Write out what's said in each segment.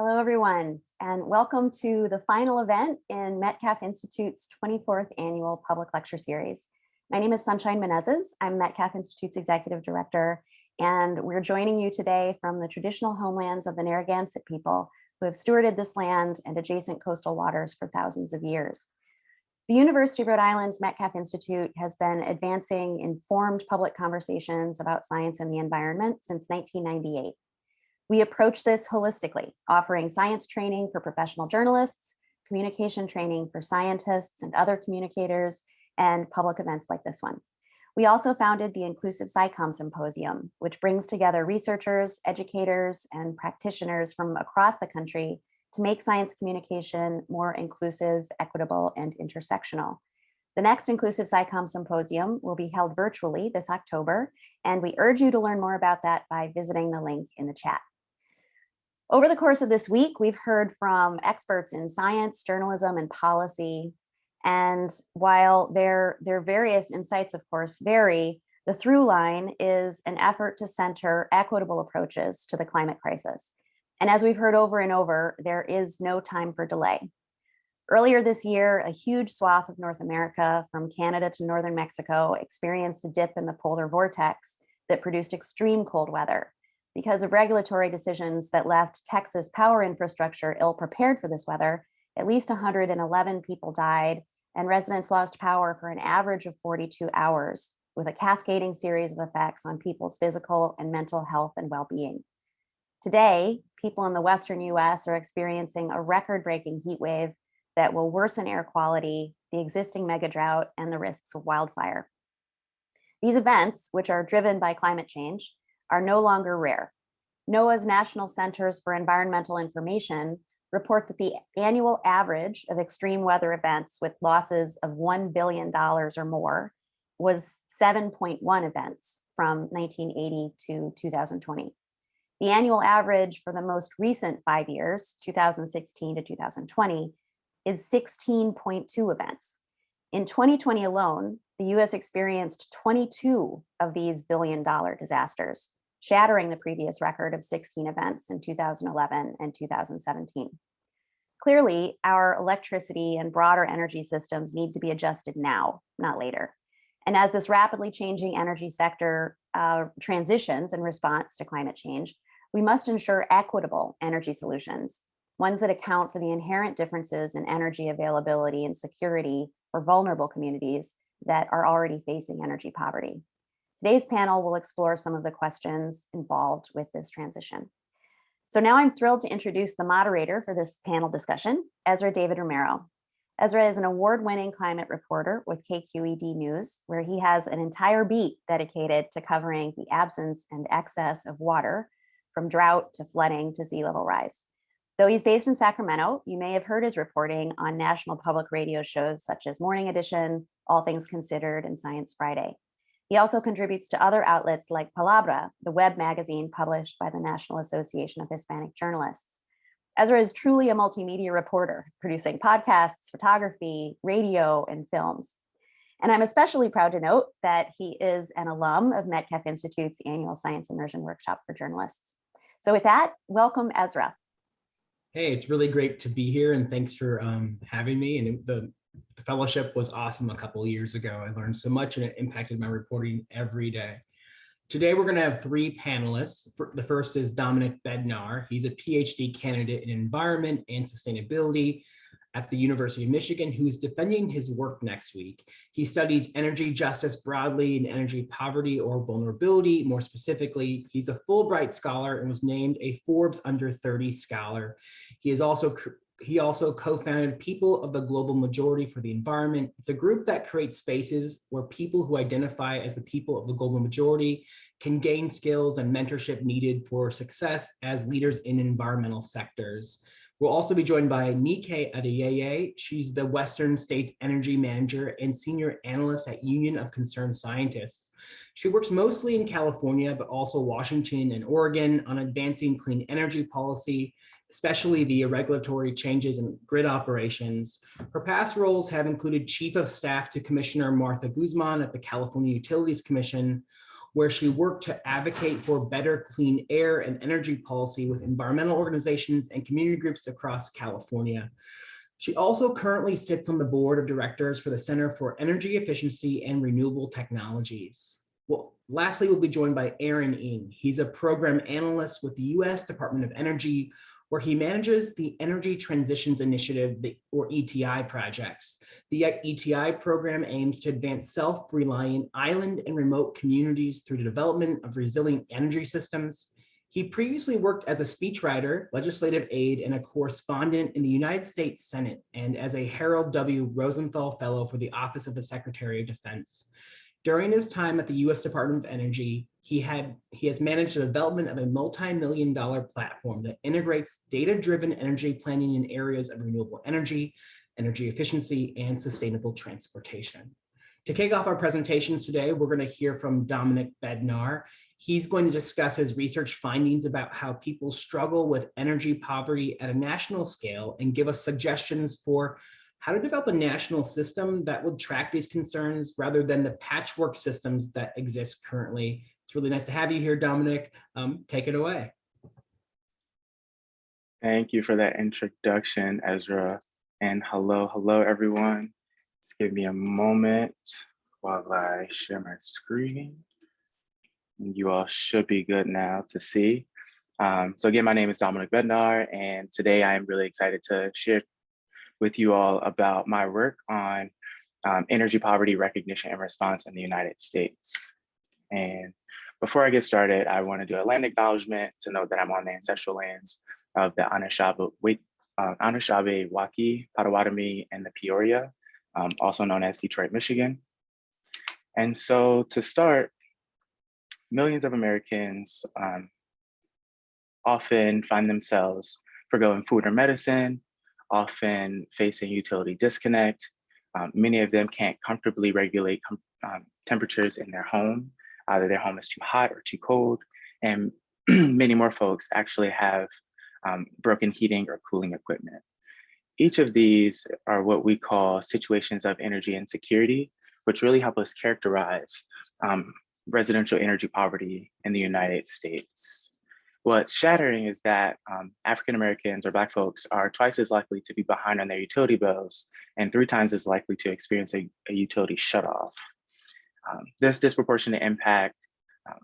Hello, everyone, and welcome to the final event in Metcalf Institute's 24th annual public lecture series. My name is Sunshine Menezes. I'm Metcalf Institute's executive director, and we're joining you today from the traditional homelands of the Narragansett people who have stewarded this land and adjacent coastal waters for thousands of years. The University of Rhode Island's Metcalf Institute has been advancing informed public conversations about science and the environment since 1998. We approach this holistically, offering science training for professional journalists, communication training for scientists and other communicators, and public events like this one. We also founded the Inclusive SciComm Symposium, which brings together researchers, educators, and practitioners from across the country to make science communication more inclusive, equitable, and intersectional. The next Inclusive SciComm Symposium will be held virtually this October, and we urge you to learn more about that by visiting the link in the chat. Over the course of this week, we've heard from experts in science, journalism, and policy. And while their, their various insights, of course, vary, the through line is an effort to center equitable approaches to the climate crisis. And as we've heard over and over, there is no time for delay. Earlier this year, a huge swath of North America from Canada to Northern Mexico experienced a dip in the polar vortex that produced extreme cold weather because of regulatory decisions that left Texas power infrastructure ill prepared for this weather. At least 111 people died and residents lost power for an average of 42 hours with a cascading series of effects on people's physical and mental health and well-being. Today, people in the Western US are experiencing a record-breaking heat wave that will worsen air quality, the existing mega drought, and the risks of wildfire. These events, which are driven by climate change, are no longer rare. NOAA's National Centers for Environmental Information report that the annual average of extreme weather events with losses of $1 billion or more was 7.1 events from 1980 to 2020. The annual average for the most recent five years, 2016 to 2020, is 16.2 events. In 2020 alone, the US experienced 22 of these billion dollar disasters, shattering the previous record of 16 events in 2011 and 2017. Clearly, our electricity and broader energy systems need to be adjusted now, not later. And as this rapidly changing energy sector uh, transitions in response to climate change, we must ensure equitable energy solutions, ones that account for the inherent differences in energy availability and security for vulnerable communities that are already facing energy poverty. Today's panel will explore some of the questions involved with this transition. So now I'm thrilled to introduce the moderator for this panel discussion, Ezra David Romero. Ezra is an award-winning climate reporter with KQED News, where he has an entire beat dedicated to covering the absence and excess of water from drought to flooding to sea level rise. Though he's based in Sacramento, you may have heard his reporting on national public radio shows such as Morning Edition, All Things Considered, and Science Friday. He also contributes to other outlets like Palabra, the web magazine published by the National Association of Hispanic Journalists. Ezra is truly a multimedia reporter, producing podcasts, photography, radio, and films. And I'm especially proud to note that he is an alum of Metcalf Institute's annual Science Immersion Workshop for Journalists. So with that, welcome Ezra. Hey, it's really great to be here and thanks for um, having me. And the, the fellowship was awesome a couple years ago. I learned so much and it impacted my reporting every day. Today, we're going to have three panelists. The first is Dominic Bednar. He's a PhD candidate in environment and sustainability at the University of Michigan, who is defending his work next week. He studies energy justice broadly and energy poverty or vulnerability. More specifically, he's a Fulbright scholar and was named a Forbes under 30 scholar. He is also he also co-founded People of the Global Majority for the Environment. It's a group that creates spaces where people who identify as the people of the global majority can gain skills and mentorship needed for success as leaders in environmental sectors. We'll also be joined by Nike Adeyeye. She's the Western States Energy Manager and Senior Analyst at Union of Concerned Scientists. She works mostly in California, but also Washington and Oregon on advancing clean energy policy, especially via regulatory changes in grid operations. Her past roles have included Chief of Staff to Commissioner Martha Guzman at the California Utilities Commission, where she worked to advocate for better clean air and energy policy with environmental organizations and community groups across California. She also currently sits on the board of directors for the Center for Energy Efficiency and Renewable Technologies. Well, lastly, we'll be joined by Aaron Ng. He's a program analyst with the U.S. Department of Energy, where he manages the Energy Transitions Initiative, or ETI projects. The ETI program aims to advance self-reliant island and remote communities through the development of resilient energy systems. He previously worked as a speechwriter, legislative aide, and a correspondent in the United States Senate, and as a Harold W. Rosenthal Fellow for the Office of the Secretary of Defense. During his time at the U.S. Department of Energy, he had he has managed the development of a multi-million dollar platform that integrates data-driven energy planning in areas of renewable energy, energy efficiency, and sustainable transportation. To kick off our presentations today, we're going to hear from Dominic Bednar. He's going to discuss his research findings about how people struggle with energy poverty at a national scale and give us suggestions for how to develop a national system that would track these concerns rather than the patchwork systems that exist currently. It's really nice to have you here, Dominic. Um, take it away. Thank you for that introduction, Ezra. And hello, hello, everyone. Just give me a moment while I share my screen. You all should be good now to see. Um, so again, my name is Dominic Bednar, and today I am really excited to share with you all about my work on um, energy poverty recognition and response in the United States. And before I get started, I want to do a land acknowledgement to note that I'm on the ancestral lands of the Anishinaabe, uh, Waki, Potawatomi, and the Peoria, um, also known as Detroit, Michigan. And so to start, millions of Americans um, often find themselves forgoing food or medicine, often facing utility disconnect. Um, many of them can't comfortably regulate com um, temperatures in their home. Either their home is too hot or too cold. And many more folks actually have um, broken heating or cooling equipment. Each of these are what we call situations of energy insecurity, which really help us characterize um, residential energy poverty in the United States. What's shattering is that um, African Americans or Black folks are twice as likely to be behind on their utility bills and three times as likely to experience a, a utility shutoff. Um, this disproportionate impact um,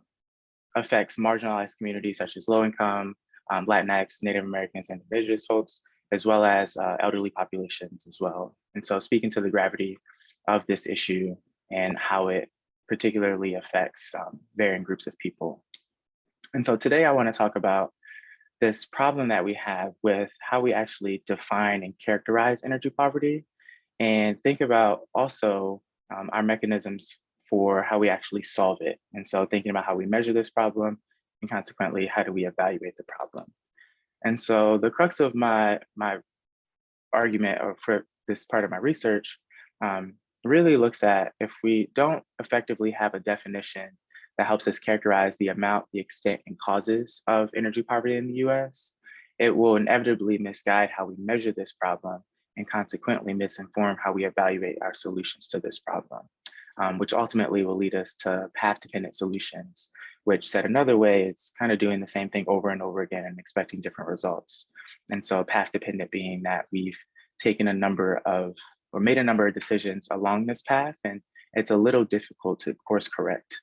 affects marginalized communities such as low income, um, Latinx, Native Americans, and indigenous folks, as well as uh, elderly populations as well. And so speaking to the gravity of this issue and how it particularly affects um, varying groups of people. And so today I wanna talk about this problem that we have with how we actually define and characterize energy poverty and think about also um, our mechanisms for how we actually solve it. And so thinking about how we measure this problem and consequently, how do we evaluate the problem? And so the crux of my, my argument or for this part of my research um, really looks at if we don't effectively have a definition that helps us characterize the amount, the extent, and causes of energy poverty in the US, it will inevitably misguide how we measure this problem and consequently misinform how we evaluate our solutions to this problem, um, which ultimately will lead us to path-dependent solutions, which said another way, is kind of doing the same thing over and over again and expecting different results. And so path-dependent being that we've taken a number of, or made a number of decisions along this path, and it's a little difficult to course correct.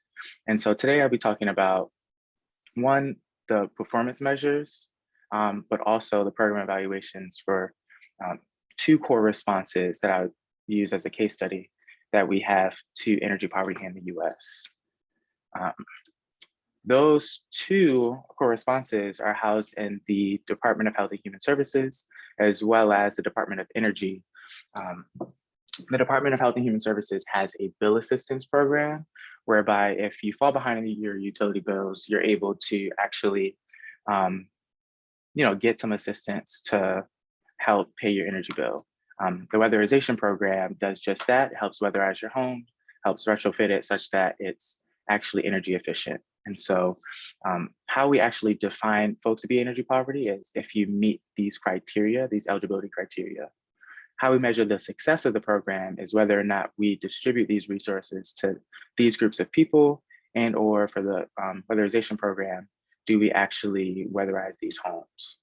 And so today I'll be talking about one, the performance measures, um, but also the program evaluations for um, two core responses that I use as a case study that we have to energy poverty in the US. Um, those two core responses are housed in the Department of Health and Human Services, as well as the Department of Energy. Um, the Department of Health and Human Services has a bill assistance program whereby if you fall behind in your utility bills, you're able to actually, um, you know, get some assistance to help pay your energy bill. Um, the weatherization program does just that. Helps weatherize your home, helps retrofit it such that it's actually energy efficient. And so um, how we actually define folks to be energy poverty is if you meet these criteria, these eligibility criteria. How we measure the success of the program is whether or not we distribute these resources to these groups of people and or for the um, weatherization program, do we actually weatherize these homes?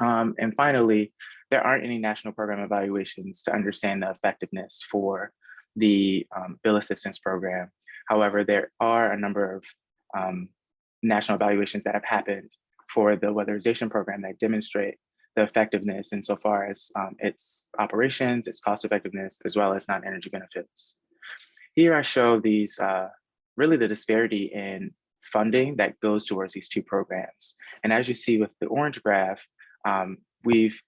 Um, and finally, there aren't any national program evaluations to understand the effectiveness for the um, bill assistance program. However, there are a number of um, national evaluations that have happened for the weatherization program that demonstrate the effectiveness insofar as um, its operations, its cost effectiveness, as well as non-energy benefits. Here I show these, uh, really the disparity in funding that goes towards these two programs. And as you see with the orange graph, um, we've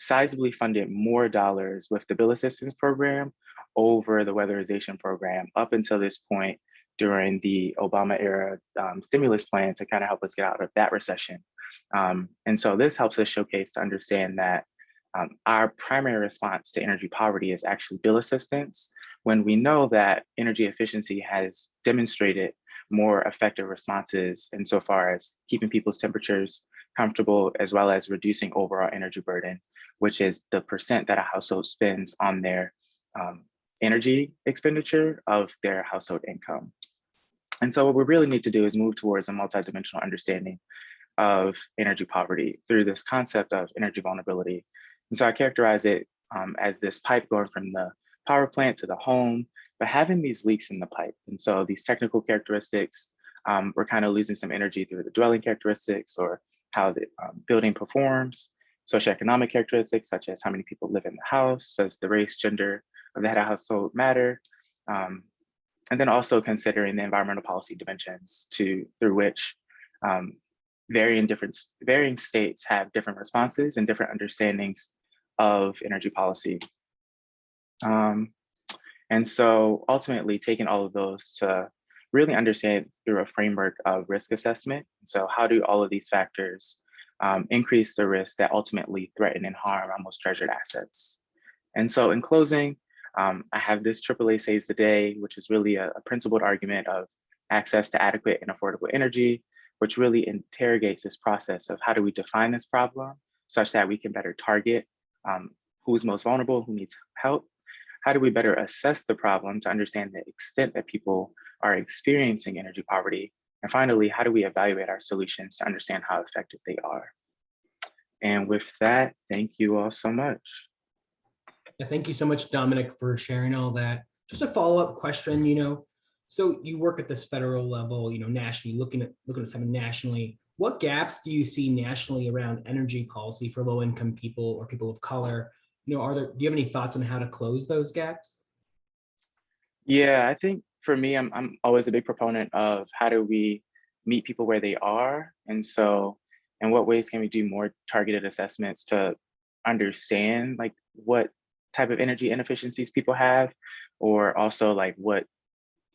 sizably funded more dollars with the bill assistance program over the weatherization program up until this point during the Obama era um, stimulus plan to kind of help us get out of that recession. Um, and so this helps us showcase to understand that um, our primary response to energy poverty is actually bill assistance when we know that energy efficiency has demonstrated more effective responses insofar as keeping people's temperatures comfortable as well as reducing overall energy burden, which is the percent that a household spends on their um, energy expenditure of their household income. And so what we really need to do is move towards a multidimensional understanding of energy poverty through this concept of energy vulnerability. And so I characterize it um, as this pipe going from the power plant to the home, but having these leaks in the pipe. And so these technical characteristics, um, we're kind of losing some energy through the dwelling characteristics or how the um, building performs, socioeconomic characteristics such as how many people live in the house, does the race, gender of the head of household matter, um, and then also considering the environmental policy dimensions to through which um, varying different varying states have different responses and different understandings of energy policy. Um, and so ultimately taking all of those to really understand through a framework of risk assessment. So how do all of these factors um, increase the risk that ultimately threaten and harm our most treasured assets? And so in closing, um, I have this AAA Saves the Day, which is really a, a principled argument of access to adequate and affordable energy, which really interrogates this process of how do we define this problem such that we can better target um, who's most vulnerable, who needs help. How do we better assess the problem to understand the extent that people are experiencing energy poverty? And finally, how do we evaluate our solutions to understand how effective they are? And with that, thank you all so much. Thank you so much, Dominic, for sharing all that. Just a follow-up question, you know, so you work at this federal level, you know, nationally, looking at looking at this something nationally. What gaps do you see nationally around energy policy for low-income people or people of color? You know, are there, do you have any thoughts on how to close those gaps? Yeah, I think for me, I'm, I'm always a big proponent of how do we meet people where they are? And so in what ways can we do more targeted assessments to understand like what type of energy inefficiencies people have, or also like what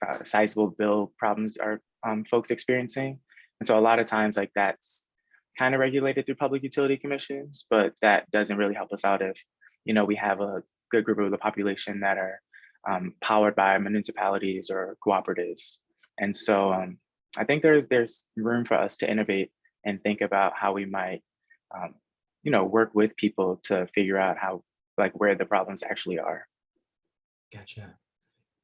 uh, sizable bill problems are um, folks experiencing. And so a lot of times like that's kind of regulated through public utility commissions, but that doesn't really help us out if, you know, we have a good group of the population that are um, powered by municipalities or cooperatives. And so um, I think there's there's room for us to innovate and think about how we might, um, you know, work with people to figure out how, like where the problems actually are. Gotcha.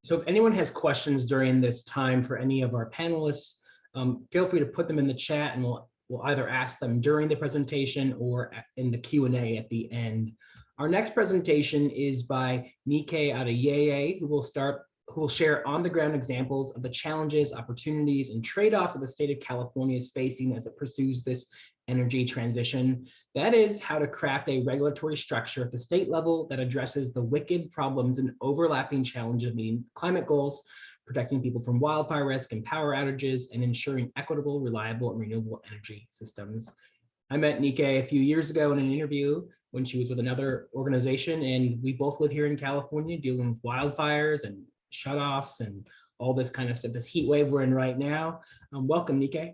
So if anyone has questions during this time for any of our panelists, um, feel free to put them in the chat and we'll, we'll either ask them during the presentation or in the Q&A at the end. Our next presentation is by Nike Adeyeye, who will start who will share on-the-ground examples of the challenges, opportunities, and trade-offs that the state of California is facing as it pursues this energy transition. That is how to craft a regulatory structure at the state level that addresses the wicked problems and overlapping challenges of meeting climate goals, protecting people from wildfire risk and power outages, and ensuring equitable, reliable, and renewable energy systems. I met Nike a few years ago in an interview when she was with another organization, and we both live here in California dealing with wildfires and shutoffs and all this kind of stuff, this heat wave we're in right now. Um, welcome, Nike.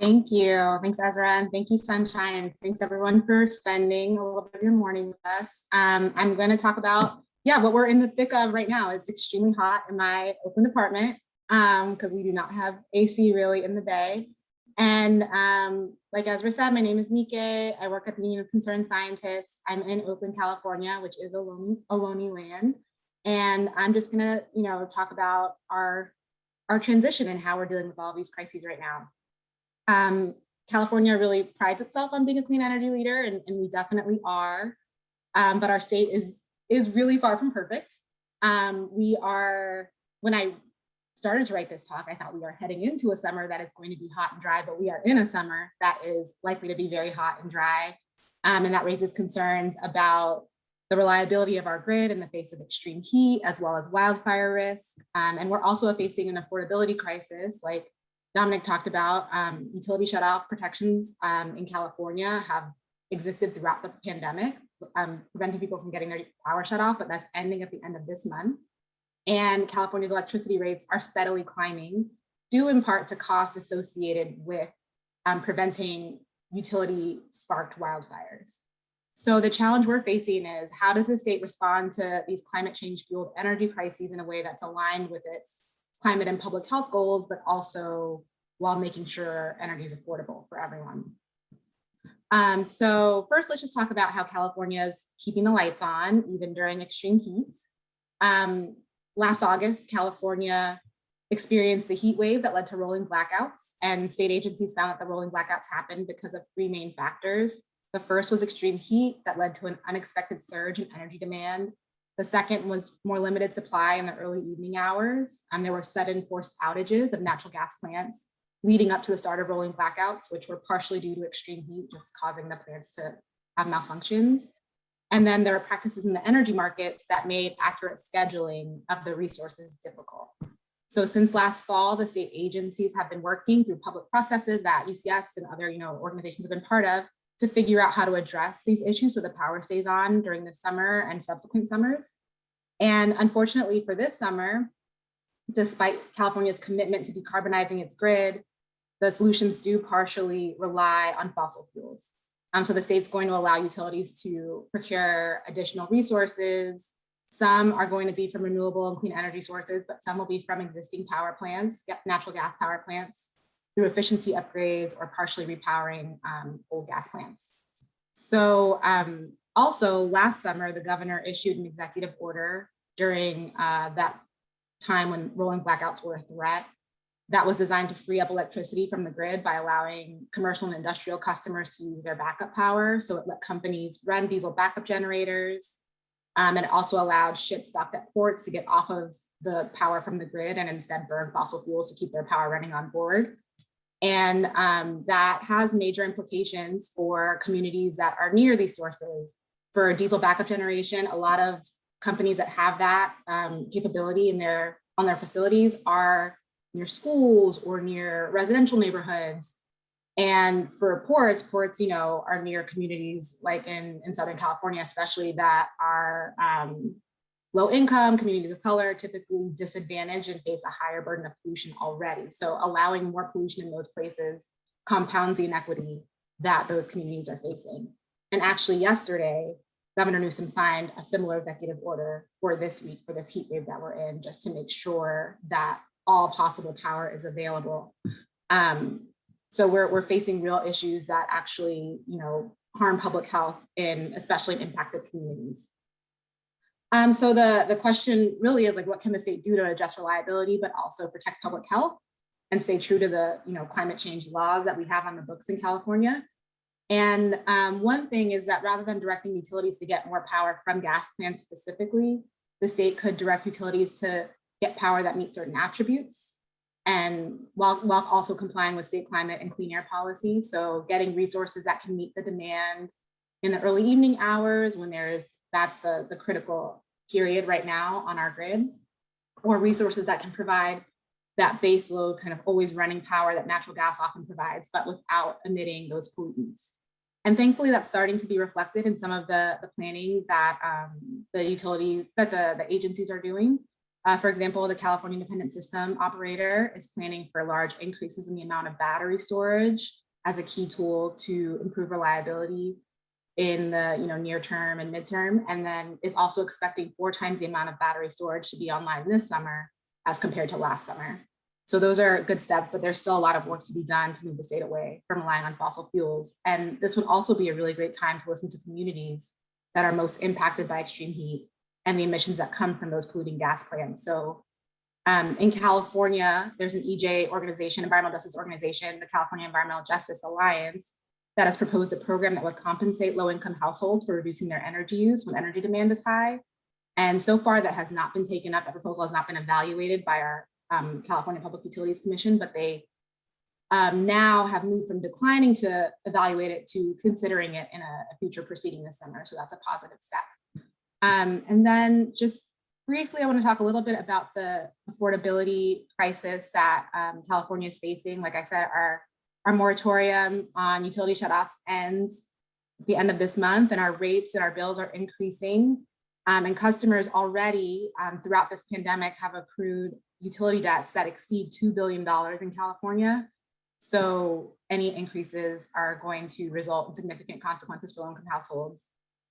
Thank you. Thanks, Ezra. And thank you, Sunshine. Thanks, everyone, for spending a little bit of your morning with us. Um, I'm going to talk about, yeah, what we're in the thick of right now. It's extremely hot in my open apartment because um, we do not have AC really in the bay. And um, like Ezra said, my name is Nike. I work at the Union of Concerned Scientists. I'm in Oakland, California, which is Ohlone, Ohlone land. And I'm just gonna, you know, talk about our our transition and how we're dealing with all these crises right now. Um, California really prides itself on being a clean energy leader, and, and we definitely are. Um, but our state is is really far from perfect. Um, we are, when I started to write this talk, I thought we are heading into a summer that is going to be hot and dry, but we are in a summer that is likely to be very hot and dry. Um, and that raises concerns about the reliability of our grid in the face of extreme heat, as well as wildfire risk. Um, and we're also facing an affordability crisis, like Dominic talked about. Um, utility shutoff protections um, in California have existed throughout the pandemic, um, preventing people from getting their power shut off, but that's ending at the end of this month. And California's electricity rates are steadily climbing, due in part to costs associated with um, preventing utility sparked wildfires. So the challenge we're facing is how does the state respond to these climate change fueled energy crises in a way that's aligned with its climate and public health goals, but also while making sure energy is affordable for everyone. Um, so first, let's just talk about how California is keeping the lights on, even during extreme heat. Um, last August, California experienced the heat wave that led to rolling blackouts, and state agencies found that the rolling blackouts happened because of three main factors. The first was extreme heat that led to an unexpected surge in energy demand. The second was more limited supply in the early evening hours, and there were sudden forced outages of natural gas plants leading up to the start of rolling blackouts, which were partially due to extreme heat, just causing the plants to have malfunctions. And then there are practices in the energy markets that made accurate scheduling of the resources difficult. So since last fall, the state agencies have been working through public processes that UCS and other you know, organizations have been part of to figure out how to address these issues so the power stays on during the summer and subsequent summers. And unfortunately for this summer, despite California's commitment to decarbonizing its grid, the solutions do partially rely on fossil fuels. Um, so the state's going to allow utilities to procure additional resources. Some are going to be from renewable and clean energy sources, but some will be from existing power plants, natural gas power plants, through efficiency upgrades or partially repowering um, old gas plants. So um, also last summer, the governor issued an executive order during uh, that time when rolling blackouts were a threat that was designed to free up electricity from the grid by allowing commercial and industrial customers to use their backup power. So it let companies run diesel backup generators. Um, and it also allowed ships docked at ports to get off of the power from the grid and instead burn fossil fuels to keep their power running on board. And um, that has major implications for communities that are near these sources. For diesel backup generation, a lot of companies that have that um, capability in their on their facilities are near schools or near residential neighborhoods. And for ports, ports, you know, are near communities like in, in Southern California, especially that are um, low income, communities of color, typically disadvantaged and face a higher burden of pollution already. So allowing more pollution in those places compounds the inequity that those communities are facing. And actually yesterday, Governor Newsom signed a similar executive order for this week, for this heat wave that we're in, just to make sure that all possible power is available. Um, so we're, we're facing real issues that actually, you know, harm public health in especially in impacted communities. Um, so the, the question really is like, what can the state do to address reliability, but also protect public health and stay true to the you know, climate change laws that we have on the books in California? And um, one thing is that rather than directing utilities to get more power from gas plants specifically, the state could direct utilities to get power that meets certain attributes and while, while also complying with state climate and clean air policy. So getting resources that can meet the demand in the early evening hours when there's, that's the, the critical period right now on our grid, or resources that can provide that base load kind of always running power that natural gas often provides, but without emitting those pollutants. And thankfully that's starting to be reflected in some of the, the planning that um, the utility, that the, the agencies are doing. Uh, for example, the California Independent System Operator is planning for large increases in the amount of battery storage as a key tool to improve reliability in the you know near term and midterm, and then is also expecting four times the amount of battery storage to be online this summer as compared to last summer. So those are good steps, but there's still a lot of work to be done to move the state away from relying on fossil fuels. And this would also be a really great time to listen to communities that are most impacted by extreme heat and the emissions that come from those polluting gas plants. So Um, in California, there's an EJ organization, environmental justice organization, the California Environmental Justice Alliance, that has proposed a program that would compensate low-income households for reducing their energy use when energy demand is high. And so far, that has not been taken up. That proposal has not been evaluated by our um, California Public Utilities Commission, but they um, now have moved from declining to evaluate it to considering it in a, a future proceeding this summer. So that's a positive step. Um, and then just briefly, I want to talk a little bit about the affordability crisis that um, California is facing. Like I said, our, our moratorium on utility shutoffs ends at the end of this month and our rates and our bills are increasing. Um, and customers already um, throughout this pandemic have accrued utility debts that exceed $2 billion in California. So any increases are going to result in significant consequences for low-income households.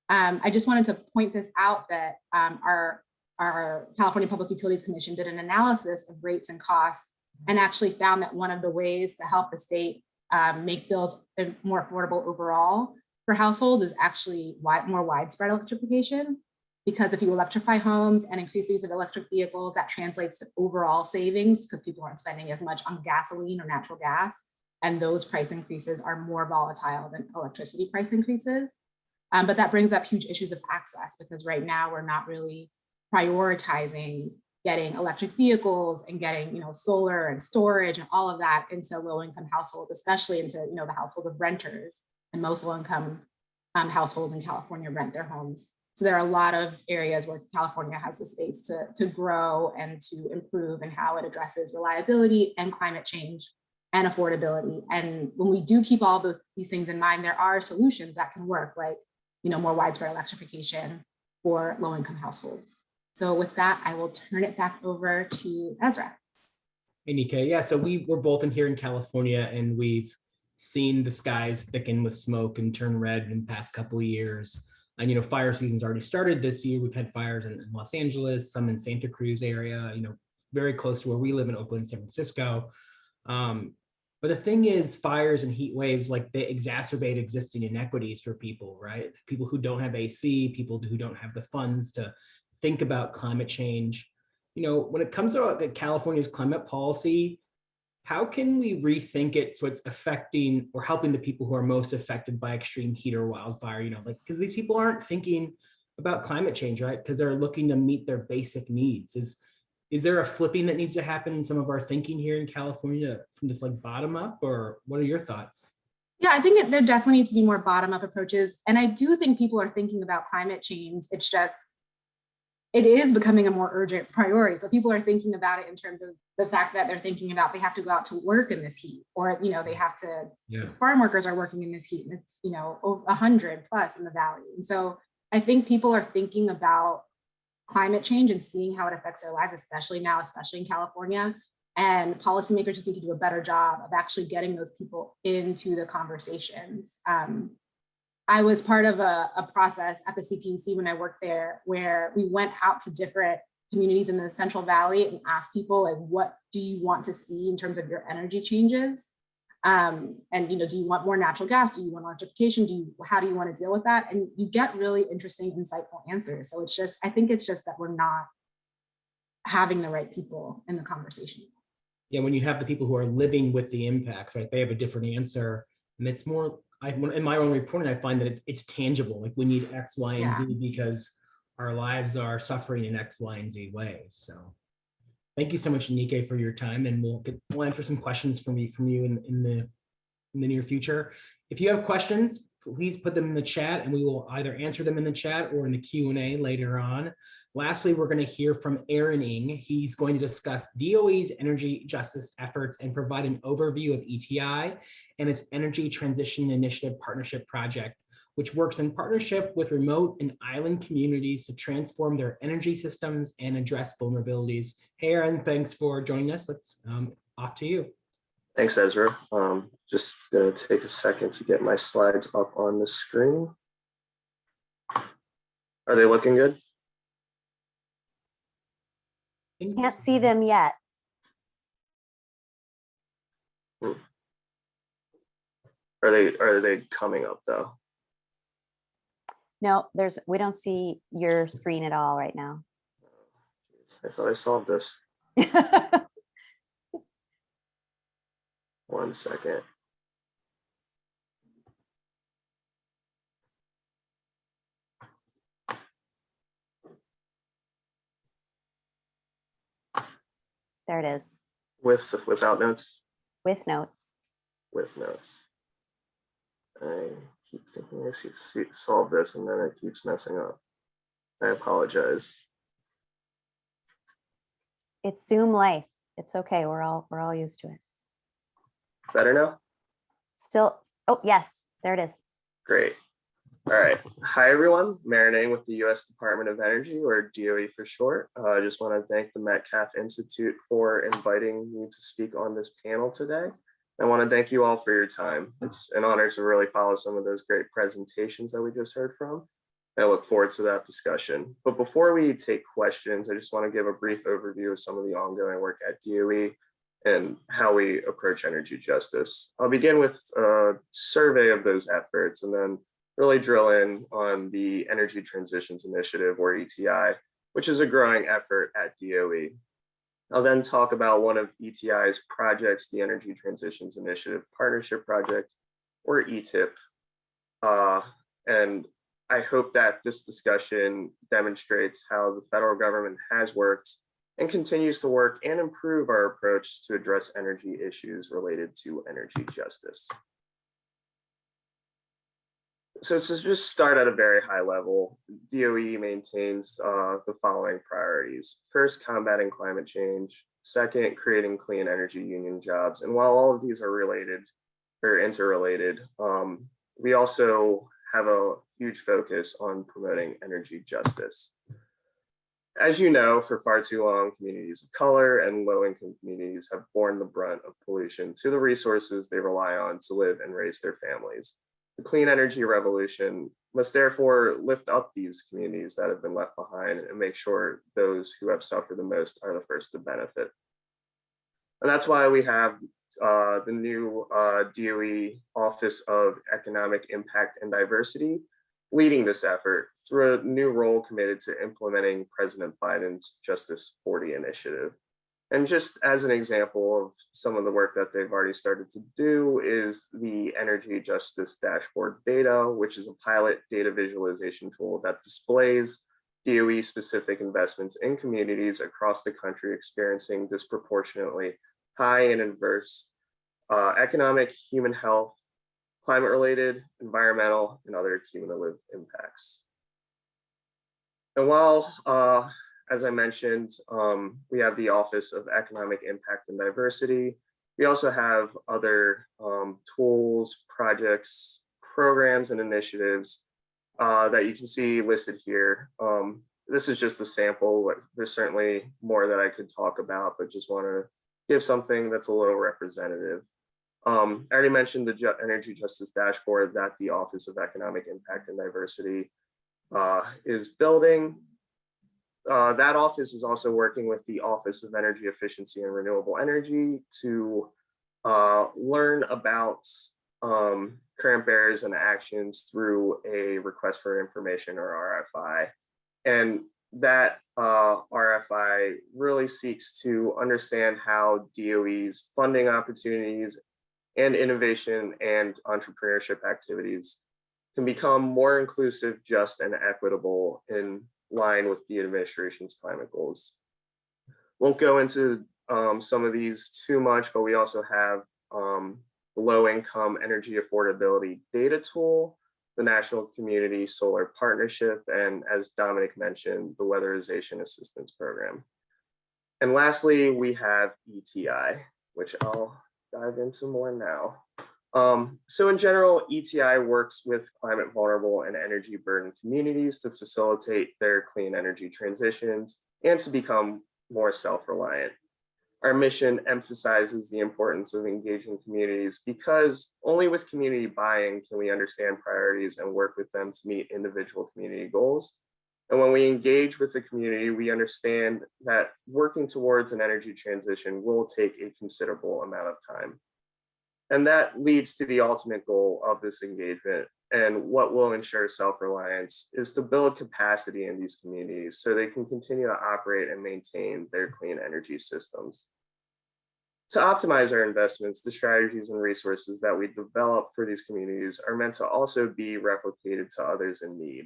Um, I just wanted to point this out that um, our, our California Public Utilities Commission did an analysis of rates and costs and actually found that one of the ways to help the state um, make bills more affordable overall for households is actually wide, more widespread electrification. Because if you electrify homes and increase the use of electric vehicles, that translates to overall savings because people aren't spending as much on gasoline or natural gas. And those price increases are more volatile than electricity price increases. Um, but that brings up huge issues of access because right now we're not really prioritizing getting electric vehicles and getting you know solar and storage and all of that into low income households, especially into you know the households of renters and most low income um, households in California rent their homes. So there are a lot of areas where California has the space to, to grow and to improve and how it addresses reliability and climate change and affordability. And when we do keep all those these things in mind, there are solutions that can work, like you know, more widespread electrification for low-income households. So with that, I will turn it back over to Ezra. Hey, Nika. Yeah, so we were both in here in California and we've seen the skies thicken with smoke and turn red in the past couple of years. And, you know, fire season's already started this year. We've had fires in, in Los Angeles, some in Santa Cruz area, you know, very close to where we live in Oakland, San Francisco. Um, but the thing is, fires and heat waves, like they exacerbate existing inequities for people, right? People who don't have AC, people who don't have the funds to think about climate change. You know, when it comes to California's climate policy, how can we rethink it so it's affecting or helping the people who are most affected by extreme heat or wildfire, you know, like, because these people aren't thinking about climate change, right? Because they're looking to meet their basic needs. Is is there a flipping that needs to happen in some of our thinking here in California from this like bottom up or what are your thoughts? Yeah, I think there definitely needs to be more bottom up approaches. And I do think people are thinking about climate change. It's just, it is becoming a more urgent priority. So people are thinking about it in terms of the fact that they're thinking about they have to go out to work in this heat or, you know, they have to, Yeah. farm workers are working in this heat and it's, you know, a hundred plus in the valley. And so I think people are thinking about climate change and seeing how it affects their lives, especially now, especially in California. And policymakers just need to do a better job of actually getting those people into the conversations. Um, I was part of a, a process at the CPUC when I worked there, where we went out to different communities in the Central Valley and asked people, like, what do you want to see in terms of your energy changes? Um, and you know, do you want more natural gas? Do you want electrification? Do you, how do you want to deal with that? And you get really interesting, insightful answers. So it's just, I think it's just that we're not having the right people in the conversation. Yeah, when you have the people who are living with the impacts, right? They have a different answer. And it's more, I in my own reporting, I find that it's, it's tangible. Like we need X, Y, and Yeah. Z because our lives are suffering in X, Y, and Z ways. So thank you so much, Nike, for your time. And we'll get, we'll answer some questions from me from you in, in the in the near future. If you have questions, please put them in the chat and we will either answer them in the chat or in the Q and A later on. Lastly, we're going to hear from Aaron Ng. He's going to discuss DOE's energy justice efforts and provide an overview of ETI and its Energy Transition Initiative Partnership Project, which works in partnership with remote and island communities to transform their energy systems and address vulnerabilities. Hey, Aaron, thanks for joining us. Let's um, off to you. Thanks, Ezra. Um, just gonna take a second to get my slides up on the screen. Are they looking good? Can't see them yet. Are they, are they coming up though? No, there's, we don't see your screen at all right now. I thought I solved this. One second. There it is, With, without notes, with notes. with notes. I keep thinking I see, see, solve this and then it keeps messing up. I apologize. It's Zoom life. It's okay. We're all, we're all used to it. Better now? Still, oh, yes, there it is. Great. All right. Hi, everyone. Marinang with the U.S. Department of Energy, or DOE for short. Uh, I just want to thank the Metcalf Institute for inviting me to speak on this panel today. I want to thank you all for your time. It's an honor to really follow some of those great presentations that we just heard from. I look forward to that discussion. But before we take questions, I just want to give a brief overview of some of the ongoing work at DOE and how we approach energy justice. I'll begin with a survey of those efforts and then really drill in on the Energy Transitions Initiative or ETI, which is a growing effort at DOE. I'll then talk about one of ETI's projects, the Energy Transitions Initiative Partnership Project, or ETIP. Uh, and I hope that this discussion demonstrates how the federal government has worked and continues to work and improve our approach to address energy issues related to energy justice. So to just start at a very high level, DOE maintains uh, the following priorities. First, combating climate change. Second, creating clean energy union jobs. And while all of these are related or interrelated, um, we also have a huge focus on promoting energy justice. As you know, for far too long, communities of color and low-income communities have borne the brunt of pollution to the resources they rely on to live and raise their families. The clean energy revolution must therefore lift up these communities that have been left behind and make sure those who have suffered the most are the first to benefit. And that's why we have uh, the new uh, DOE Office of Economic Impact and Diversity leading this effort through a new role committed to implementing President Biden's Justice 40 initiative. And just as an example of some of the work that they've already started to do is the Energy Justice Dashboard Beta, which is a pilot data visualization tool that displays DOE specific investments in communities across the country experiencing disproportionately high and adverse uh, economic, human health, climate related, environmental, and other cumulative impacts. And while uh, as I mentioned, um, we have the Office of Economic Impact and Diversity. We also have other um, tools, projects, programs, and initiatives uh, that you can see listed here. Um, this is just a sample. There's certainly more that I could talk about, but just want to give something that's a little representative. Um, I already mentioned the Energy Justice Dashboard that the Office of Economic Impact and Diversity uh, is building uh, that office is also working with the Office of Energy Efficiency and Renewable Energy to uh, learn about um, current barriers and actions through a request for information or RFI. And that uh, RFI really seeks to understand how DOE's funding opportunities and innovation and entrepreneurship activities can become more inclusive, just, and equitable in line with the administration's climate goals. Won't go into um, some of these too much, but we also have um, low income energy affordability data tool, the National Community Solar Partnership, and as Dominic mentioned, the Weatherization Assistance Program. And lastly, we have ETI, which I'll dive into more now. Um, so in general, ETI works with climate vulnerable and energy burdened communities to facilitate their clean energy transitions and to become more self-reliant. Our mission emphasizes the importance of engaging communities because only with community buy-in can we understand priorities and work with them to meet individual community goals. And when we engage with the community, we understand that working towards an energy transition will take a considerable amount of time. And that leads to the ultimate goal of this engagement, and what will ensure self-reliance is to build capacity in these communities so they can continue to operate and maintain their clean energy systems. To optimize our investments, the strategies and resources that we develop for these communities are meant to also be replicated to others in need.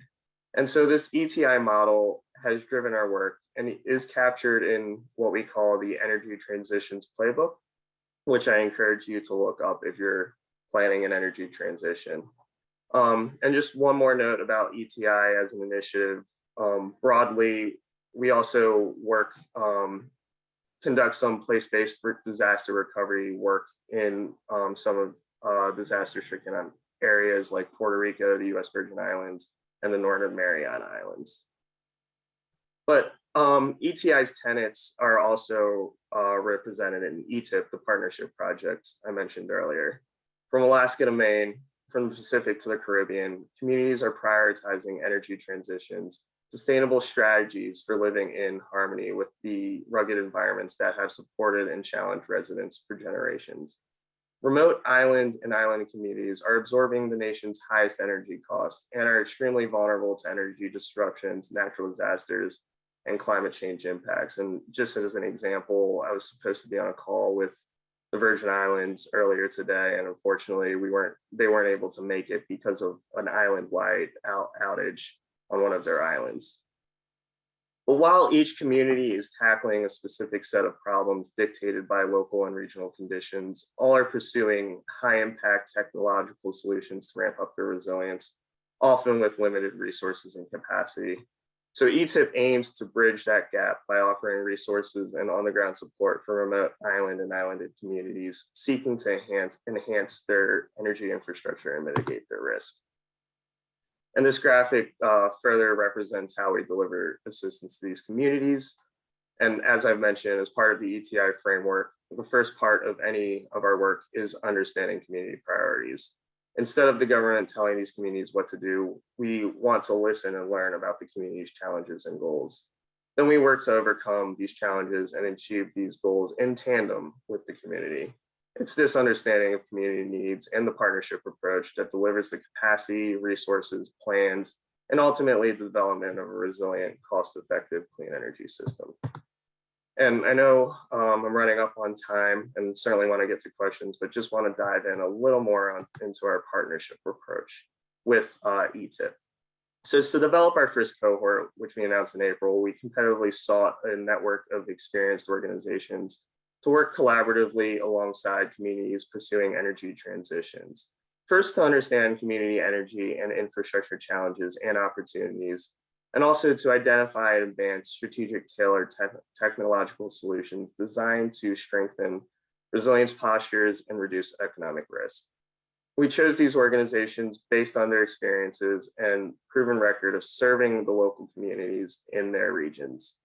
And so this ETI model has driven our work and is captured in what we call the Energy Transitions Playbook, which I encourage you to look up if you're planning an energy transition. Um, and just one more note about ETI as an initiative. Um, broadly, we also work, um, conduct some place-based disaster recovery work in um, some of uh, disaster-stricken areas like Puerto Rico, the US Virgin Islands, and the Northern Mariana Islands. But um, ETI's tenants are also uh, represented in ETIP, the partnership project I mentioned earlier. From Alaska to Maine, from the Pacific to the Caribbean, communities are prioritizing energy transitions, sustainable strategies for living in harmony with the rugged environments that have supported and challenged residents for generations. Remote island and island communities are absorbing the nation's highest energy costs and are extremely vulnerable to energy disruptions, natural disasters, and climate change impacts. And just as an example, I was supposed to be on a call with the Virgin Islands earlier today, and unfortunately, we weren't. They weren't able to make it because of an island-wide out, outage on one of their islands. But while each community is tackling a specific set of problems dictated by local and regional conditions, all are pursuing high impact technological solutions to ramp up their resilience, often with limited resources and capacity. So ETIP aims to bridge that gap by offering resources and on-the-ground support for remote island and islanded communities seeking to enhance, enhance their energy infrastructure and mitigate their risk. And this graphic uh, further represents how we deliver assistance to these communities. And as I've mentioned, as part of the ETI framework, the first part of any of our work is understanding community priorities instead of the government telling these communities what to do, we want to listen and learn about the community's challenges and goals. Then we work to overcome these challenges and achieve these goals in tandem with the community. It's this understanding of community needs and the partnership approach that delivers the capacity, resources, plans, and ultimately the development of a resilient, cost-effective clean energy system. And I know um, I'm running up on time and certainly want to get to questions, but just want to dive in a little more on, into our partnership approach with uh, ETIP. So to develop our first cohort, which we announced in April, we competitively sought a network of experienced organizations to work collaboratively alongside communities pursuing energy transitions. First, to understand community energy and infrastructure challenges and opportunities, and also to identify and advance strategic tailored te technological solutions designed to strengthen resilience postures and reduce economic risk. We chose these organizations based on their experiences and proven record of serving the local communities in their regions.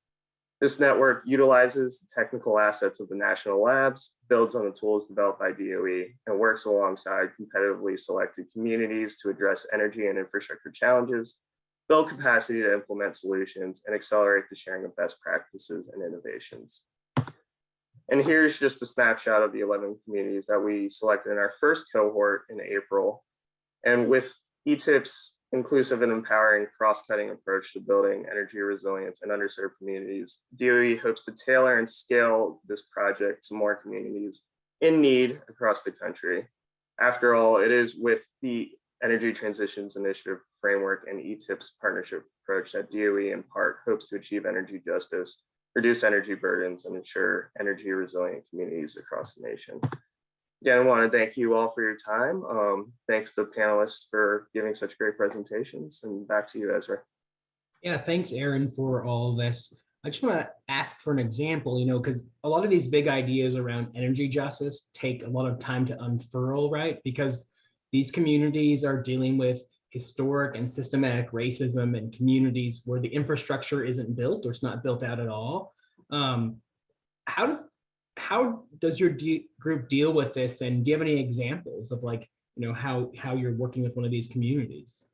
This network utilizes the technical assets of the national labs, builds on the tools developed by DOE, and works alongside competitively selected communities to address energy and infrastructure challenges build capacity to implement solutions, and accelerate the sharing of best practices and innovations. And here's just a snapshot of the 11 communities that we selected in our first cohort in April. And with ETIP's inclusive and empowering cross-cutting approach to building energy resilience in underserved communities, DOE hopes to tailor and scale this project to more communities in need across the country. After all, it is with the Energy Transitions Initiative framework and ETIP's partnership approach that DOE in part hopes to achieve energy justice, reduce energy burdens, and ensure energy resilient communities across the nation. Again, I want to thank you all for your time. Um, thanks to the panelists for giving such great presentations and back to you, Ezra. Yeah, thanks, Aaron, for all of this. I just want to ask for an example, you know, because a lot of these big ideas around energy justice take a lot of time to unfurl, right? Because these communities are dealing with historic and systematic racism in communities where the infrastructure isn't built or it's not built out at all. Um, how does how does your de group deal with this? And do you have any examples of like, you know, how how you're working with one of these communities?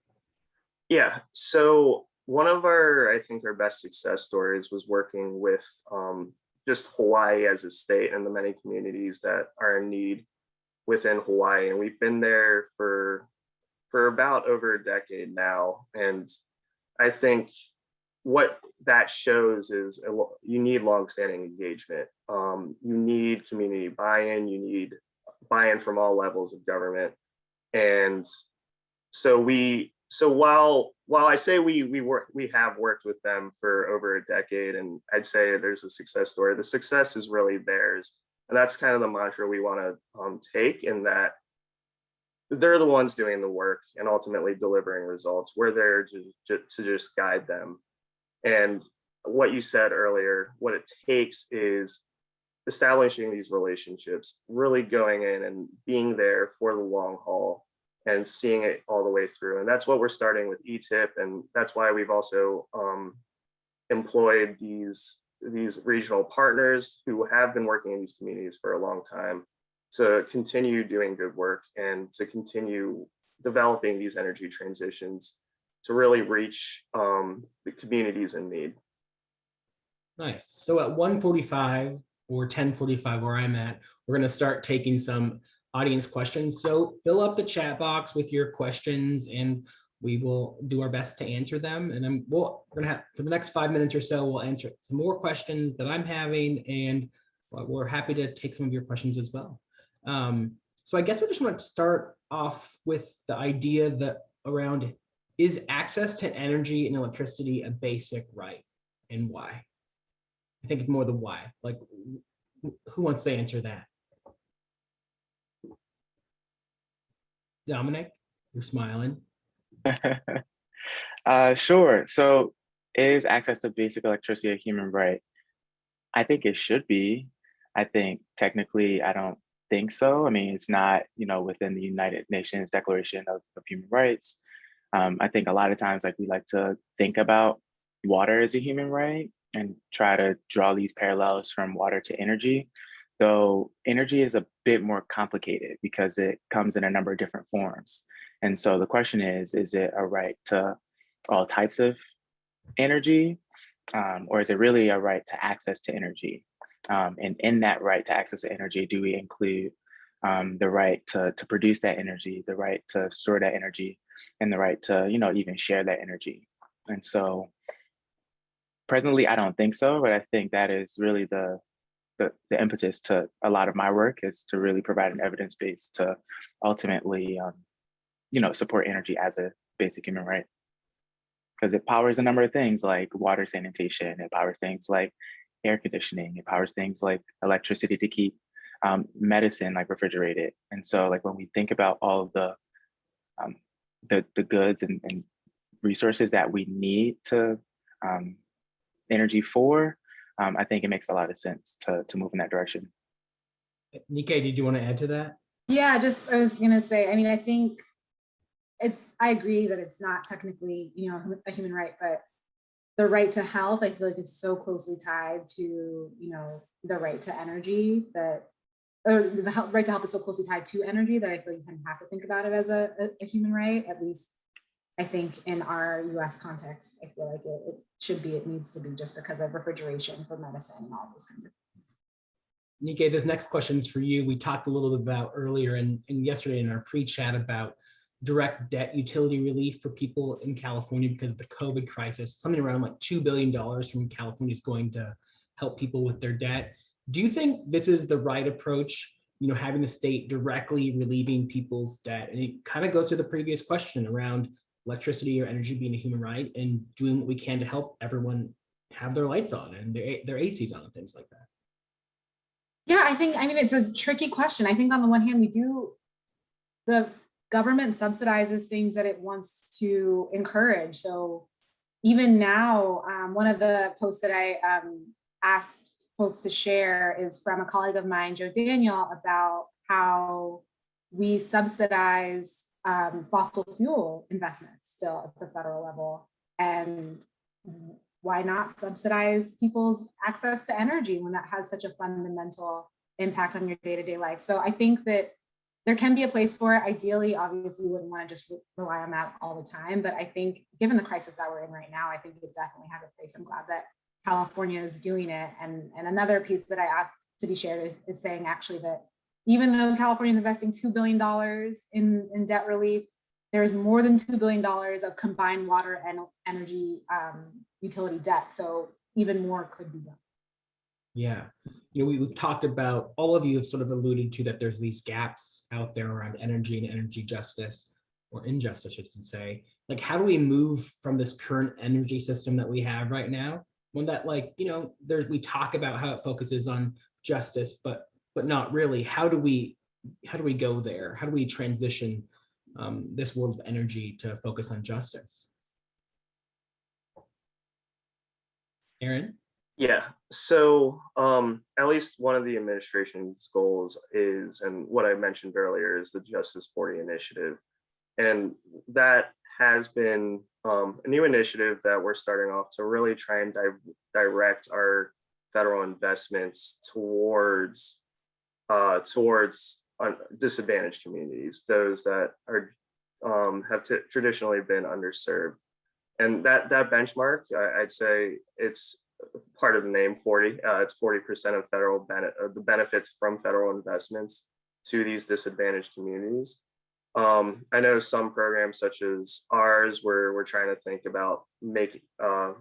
Yeah, so one of our, I think our best success stories was working with um, just Hawaii as a state and the many communities that are in need within Hawaii. And we've been there for for about over a decade now. And I think what that shows is you need longstanding engagement. Um, you need community buy-in, you need buy-in from all levels of government. And so we, so while while I say we we work we have worked with them for over a decade, and I'd say there's a success story, the success is really theirs. And that's kind of the mantra we want to um, take in that they're the ones doing the work and ultimately delivering results. We're there to, to, just guide them. And what you said earlier, what it takes is establishing these relationships, really going in and being there for the long haul and seeing it all the way through. And that's what we're starting with ETIP. And that's why we've also um, employed these, these regional partners who have been working in these communities for a long time to continue doing good work and to continue developing these energy transitions to really reach um, the communities in need. Nice. So at 1:45 or 10:45 where I'm at, we're going to start taking some audience questions. So fill up the chat box with your questions and we will do our best to answer them. And then we'll, we're gonna have, for the next five minutes or so, we'll answer some more questions that I'm having and we're happy to take some of your questions as well. Um, so I guess we just want to start off with the idea that around is access to energy and electricity a basic right and why? I think it's more the why, like who wants to answer that? Dominic, you're smiling. uh, sure. So, is access to basic electricity a human right? I think it should be. I think technically, I don't think so. I mean, it's not, you know, within the United Nations Declaration of, of Human Rights. Um, I think a lot of times, like we like to think about water as a human right and try to draw these parallels from water to energy. Though energy is a bit more complicated because it comes in a number of different forms. And so the question is, is it a right to all types of energy? Um, or is it really a right to access to energy? Um, and in that right to access to energy, do we include um, the right to, to produce that energy, the right to store that energy, and the right to, you know, even share that energy? And so presently, I don't think so, but I think that is really the the, the impetus to a lot of my work is to really provide an evidence base to ultimately, um, you know, support energy as a basic human right. Because it powers a number of things like water sanitation, it powers things like air conditioning, it powers things like electricity to keep um, medicine like refrigerated. And so like when we think about all of the um, the, the goods and, and resources that we need to um, energy for, um, I think it makes a lot of sense to, to move in that direction. Nika, did you want to add to that? Yeah, just I was gonna say, I mean, I think it, I agree that it's not technically, you know, a human right, but the right to health, I feel like is so closely tied to, you know, the right to energy that, or the health, right to health is so closely tied to energy that I feel you kind of have to think about it as a, a, a human right, at least I think in our US context, I feel like it, it should be, it needs to be just because of refrigeration for medicine and all those kinds of things. Nika, this next question is for you. We talked a little bit about earlier and, and yesterday in our pre-chat about direct debt utility relief for people in California because of the COVID crisis. Something around like $2 billion from California is going to help people with their debt. Do you think this is the right approach? You know, having the state directly relieving people's debt? And it kind of goes to the previous question around electricity or energy being a human right and doing what we can to help everyone have their lights on and their, their ACs on and things like that. Yeah, I think, I mean, it's a tricky question. I think on the one hand, we do, the government subsidizes things that it wants to encourage. So even now, um, one of the posts that I um, asked folks to share is from a colleague of mine, Joe Daniel, about how we subsidize um, fossil fuel investments still at the federal level. And why not subsidize people's access to energy when that has such a fundamental impact on your day-to-day life? So I think that there can be a place for it. Ideally, obviously, we wouldn't want to just rely on that all the time. But I think given the crisis that we're in right now, I think it definitely has a place. I'm glad that California is doing it. And, and another piece that I asked to be shared is, is saying actually that even though California is investing $2 billion in, in debt relief, there's more than $2 billion of combined water and energy um, utility debt. So even more could be done. Yeah, you know, we, we've talked about, all of you have sort of alluded to that there's these gaps out there around energy and energy justice or injustice, I should say. Like, how do we move from this current energy system that we have right now? One that like, you know, there's, we talk about how it focuses on justice, but, but not really. How do we, how do we go there? How do we transition um, this world of energy to focus on justice? Aaron? Yeah, so um, at least one of the administration's goals is, and what I mentioned earlier is the Justice 40 initiative. And that has been um, a new initiative that we're starting off to really try and di direct our federal investments towards uh, towards disadvantaged communities, those that are um, have traditionally been underserved. And that that benchmark, I I'd say it's part of the name 40. Uh, it's 40% of federal benefit, the benefits from federal investments to these disadvantaged communities. Um, I know some programs such as ours, where we're trying to think about making, uh,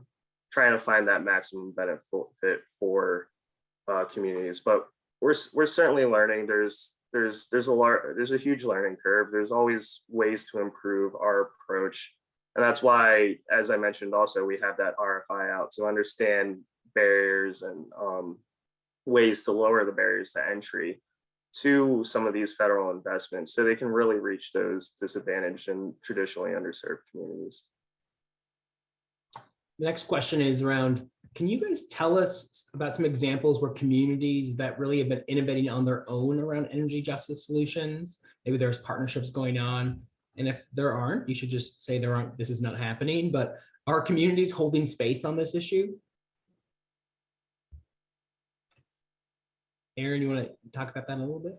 trying to find that maximum benefit for uh, communities, but we're we're certainly learning. There's there's there's a large there's a huge learning curve. There's always ways to improve our approach and that's why, as I mentioned, also we have that RFI out to understand barriers and um, ways to lower the barriers to entry to some of these federal investments so they can really reach those disadvantaged and traditionally underserved communities. The next question is around, can you guys tell us about some examples where communities that really have been innovating on their own around energy justice solutions? Maybe there's partnerships going on and if there aren't, you should just say there aren't, this is not happening, but are communities holding space on this issue? Aaron, you want to talk about that a little bit?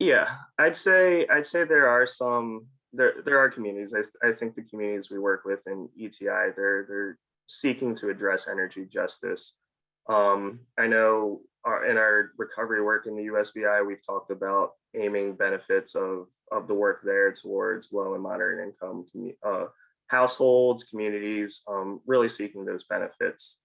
Yeah, I'd say I'd say there are some there there are communities. I, I think the communities we work with in ETI they're they're seeking to address energy justice. Um, I know our, in our recovery work in the USVI, we've talked about aiming benefits of of the work there towards low and moderate income uh, households, communities, um, really seeking those benefits.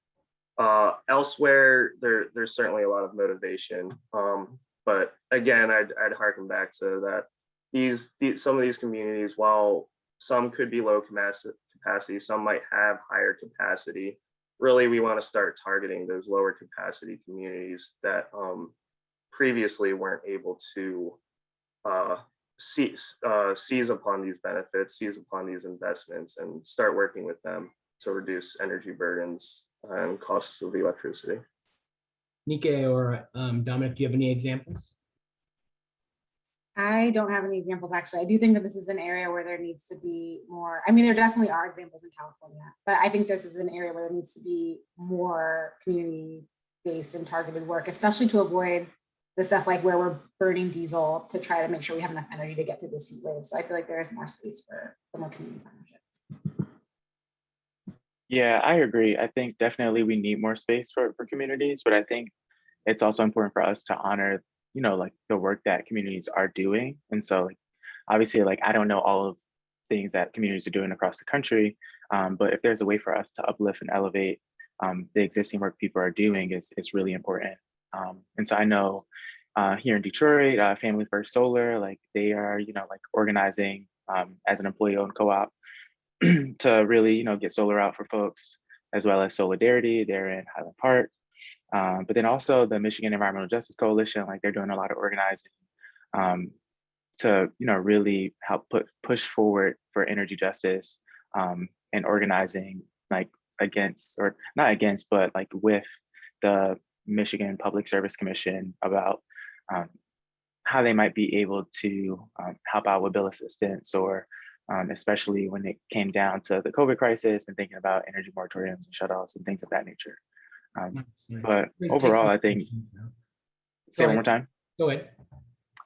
Uh, elsewhere, there, there's certainly a lot of motivation. Um, but again, I'd, I'd harken back to that these, these, some of these communities, while some could be low capacity, some might have higher capacity. Really, we want to start targeting those lower capacity communities that um, previously weren't able to uh, seize, uh, seize upon these benefits, seize upon these investments and start working with them to reduce energy burdens and costs of electricity. Nike or um, Dominic, do you have any examples? I don't have any examples actually. I do think that this is an area where there needs to be more, I mean, there definitely are examples in California, but I think this is an area where there needs to be more community based and targeted work, especially to avoid the stuff like where we're burning diesel to try to make sure we have enough energy to get through this heat wave. So I feel like there is more space for, for more community partnerships. Yeah, I agree. I think definitely we need more space for, for communities, but I think it's also important for us to honor, you know, like the work that communities are doing. And so like, obviously, like, I don't know all of things that communities are doing across the country, um, but if there's a way for us to uplift and elevate um, the existing work people are doing is, is really important. Um, and so I know uh, here in Detroit, uh, Family First Solar, like they are, you know, like organizing um, as an employee-owned co-op to really, you know, get solar out for folks, as well as Soulardarity. They're in Highland Park. Um, but then also the Michigan Environmental Justice Coalition, like they're doing a lot of organizing um, to, you know, really help put push forward for energy justice um, and organizing like against or not against, but like with the Michigan Public Service Commission about um, how they might be able to um, help out with bill assistance or um, especially when it came down to the COVID crisis and thinking about energy moratoriums and shutoffs and things of that nature. Um, Nice, nice. but We're gonna take overall, I think, say Go one more time. Go ahead.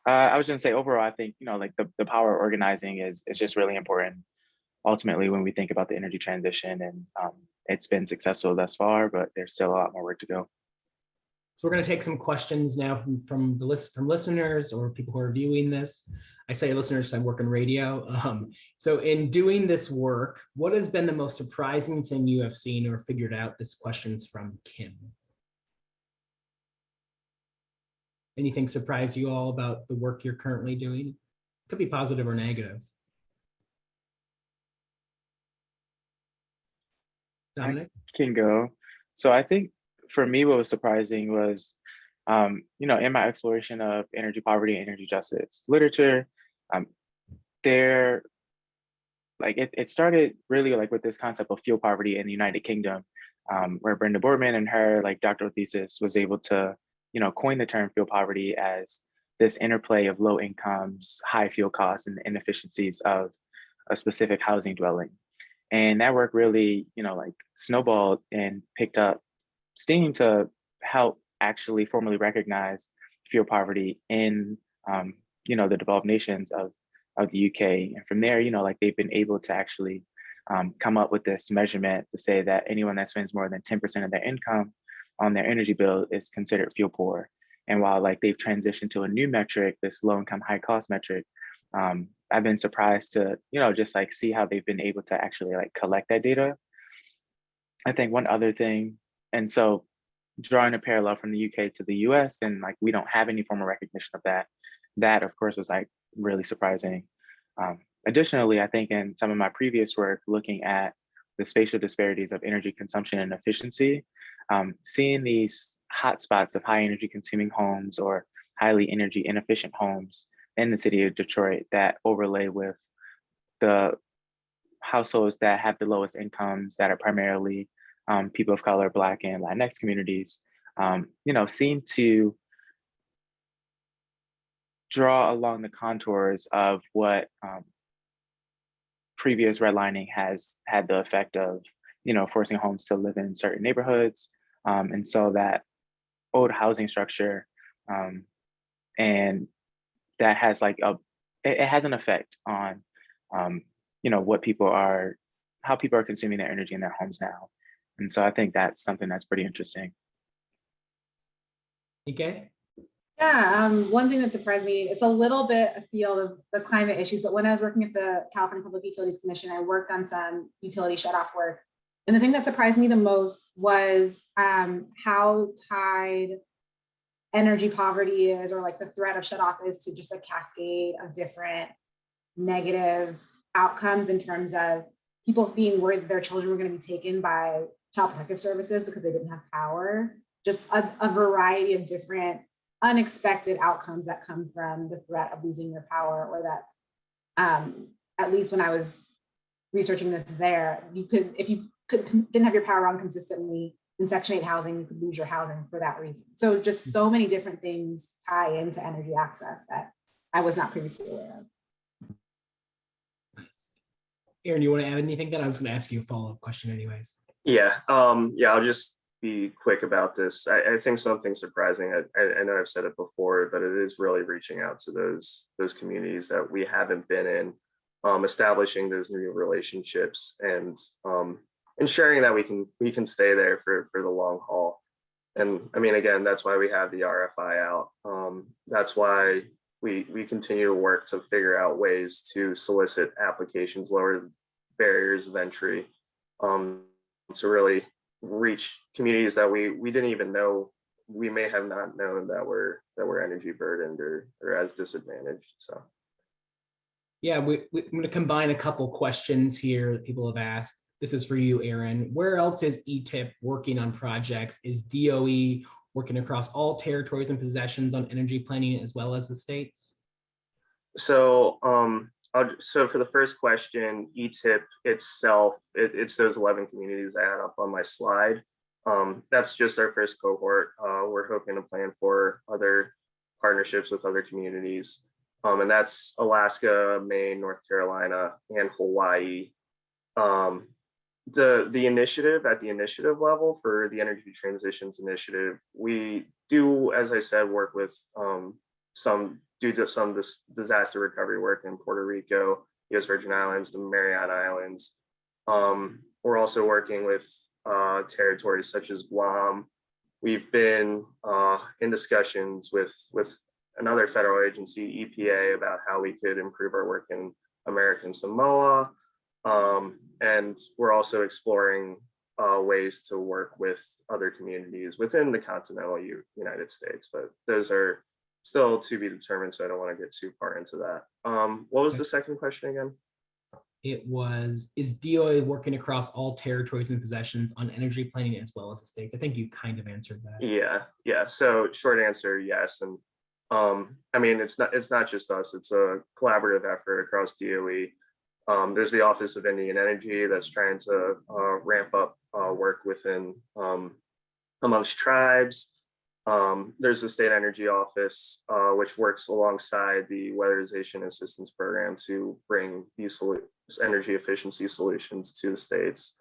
Uh, I was gonna say overall, I think, you know, like the, the power of organizing is, is just really important. Ultimately, when we think about the energy transition and um, it's been successful thus far, but there's still a lot more work to go. So we're going to take some questions now from from the list from listeners or people who are viewing this. I say listeners, I work in radio. Um, so in doing this work, what has been the most surprising thing you have seen or figured out? This question's from Kim. Anything surprise you all about the work you're currently doing? Could be positive or negative. Dominic? can go. So I think for me, what was surprising was, um, you know, in my exploration of energy poverty and energy justice literature, um, there, like it, it started really like with this concept of fuel poverty in the United Kingdom, um, where Brenda Boardman and her like doctoral thesis was able to, you know, coin the term fuel poverty as this interplay of low incomes, high fuel costs, and inefficiencies of a specific housing dwelling. And that work really, you know, like snowballed and picked up steam to help actually formally recognize fuel poverty in, um, you know, the developed nations of, of the UK. And from there, you know, like they've been able to actually um, come up with this measurement to say that anyone that spends more than 10% of their income on their energy bill is considered fuel poor. And while like they've transitioned to a new metric, this low income, high cost metric, um, I've been surprised to, you know, just like see how they've been able to actually like collect that data. I think one other thing, and so drawing a parallel from the UK to the US, and like we don't have any formal recognition of that. That, of course, was like really surprising. Um, additionally, I think in some of my previous work looking at the spatial disparities of energy consumption and efficiency, um, seeing these hotspots of high energy consuming homes or highly energy inefficient homes in the city of Detroit that overlay with the households that have the lowest incomes that are primarily um, people of color, Black and Latinx communities, um, you know, seem to draw along the contours of what um, previous redlining has had the effect of, you know, forcing homes to live in certain neighborhoods. Um, and so that old housing structure um, and that has like a it, it has an effect on um, you know what people are how people are consuming their energy in their homes now and so i think that's something that's pretty interesting Okay. Yeah, um, one thing that surprised me, it's a little bit a field of the climate issues, but when I was working at the California Public Utilities Commission, I worked on some utility shutoff work. And the thing that surprised me the most was um, how tied energy poverty is, or like the threat of shutoff is to just a cascade of different negative outcomes in terms of people being worried that their children were going to be taken by child protective services because they didn't have power. Just a, a variety of different unexpected outcomes that come from the threat of losing your power or that um, at least when I was researching this there, you could, if you could, didn't have your power on consistently in section eight housing, you could lose your housing for that reason. So just so many different things tie into energy access that I was not previously aware of. Aaron, you want to add anything? That I was going to ask you a follow-up question anyways. Yeah, um, yeah, I'll just be quick about this. I, I think something surprising. I, I, know I've said it before, but it is really reaching out to those those communities that we haven't been in, um, establishing those new relationships and um, ensuring that we can we can stay there for for the long haul. And I mean, again, that's why we have the RFI out. Um, that's why we we continue to work to figure out ways to solicit applications, lower barriers of entry, um, to really reach communities that we we didn't even know we may have not known that were that were energy burdened or or as disadvantaged. So Yeah, we, we, I'm going to combine a couple questions here that people have asked. This is for you, Aaron. Where else is ETIP working on projects? Is DOE working across all territories and possessions on energy planning as well as the states? so um So for the first question, ETIP itself, it, it's those 11 communities I had up on my slide. Um, that's just our first cohort. Uh, we're hoping to plan for other partnerships with other communities. Um, and that's Alaska, Maine, North Carolina, and Hawaii. Um, the, the initiative at the initiative level for the Energy Transitions Initiative, we do, as I said, work with um, some to some dis disaster recovery work in Puerto Rico, US Virgin Islands, the Mariana Islands. Um, we're also working with uh, territories such as Guam. We've been uh, in discussions with, with another federal agency, EPA, about how we could improve our work in American Samoa. Um, and we're also exploring uh, ways to work with other communities within the continental United States, but those are still to be determined, so I don't want to get too far into that. Um, what was the second question again? It was, is DOE working across all territories and possessions on energy planning as well as the states? I think you kind of answered that. Yeah, yeah. So short answer, yes. And um, I mean, it's not it's not just us. It's a collaborative effort across DOE. Um, there's the Office of Indian Energy that's trying to uh, ramp up uh, work within um, amongst tribes. Um, there's the State Energy Office, uh, which works alongside the Weatherization Assistance Program to bring these energy efficiency solutions to the states.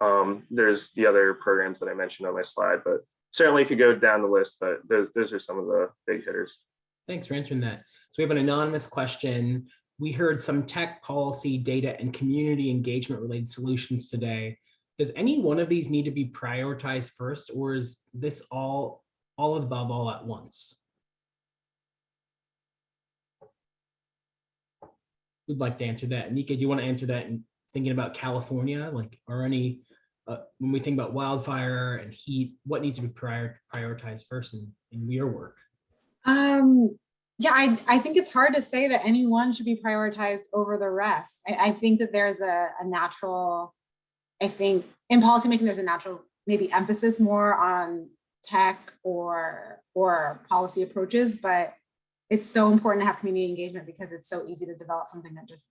Um, there's the other programs that I mentioned on my slide, but certainly could go down the list, but those, those are some of the big hitters. Thanks for answering that. So we have an anonymous question. We heard some tech policy, data, and community engagement related solutions today. Does any one of these need to be prioritized first, or is this all, all of the above all at once? Who'd like to answer that? Nika, do you want to answer that and thinking about California, like, are any, uh, when we think about wildfire and heat, what needs to be prior, prioritized first in, in your work? Um, yeah, I, I think it's hard to say that any one should be prioritized over the rest. I, I think that there's a, a natural, I think in policymaking, there's a natural maybe emphasis more on tech or or policy approaches, but it's so important to have community engagement because it's so easy to develop something that just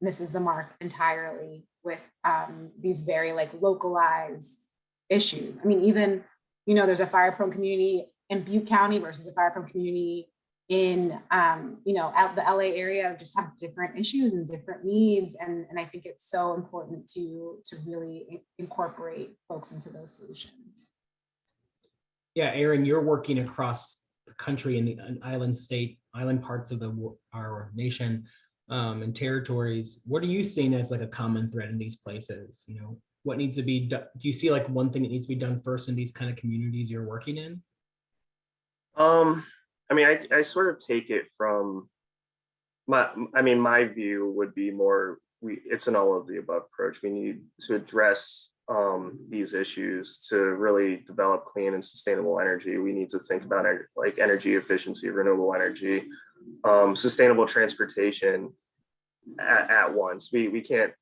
misses the mark entirely with um, these very like localized issues. I mean, even, you know, there's a fire prone community in Butte County versus a fire prone community in, um, you know, out the LA area just have different issues and different needs. And, and I think it's so important to, to really incorporate folks into those solutions. Yeah, Aaron, you're working across the country in the island state, island parts of the our nation um, and territories. What are you seeing as like a common thread in these places? You know, what needs to be done? Do you see like one thing that needs to be done first in these kind of communities you're working in? Um, I mean, I, I sort of take it from my, I mean, my view would be more, we, it's an all of the above approach. We need to address um, these issues to really develop clean and sustainable energy. We need to think about ener- like energy efficiency, renewable energy, um, sustainable transportation at, at once. We, we can't